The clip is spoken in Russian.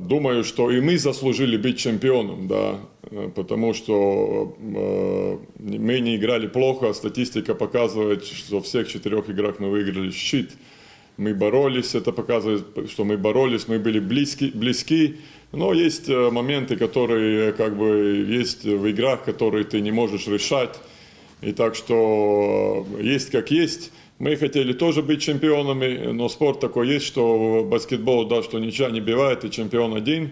Думаю, что и мы заслужили быть чемпионом, да, э, потому что э, мы не играли плохо, статистика показывает, что в всех четырех играх мы выиграли щит. Мы боролись, это показывает, что мы боролись, мы были близки, близки, но есть э, моменты, которые как бы есть в играх, которые ты не можешь решать. И так что э, есть как есть. Мы хотели тоже быть чемпионами, но спорт такой есть, что баскетбол, да, что ничья не бывает, и чемпион один.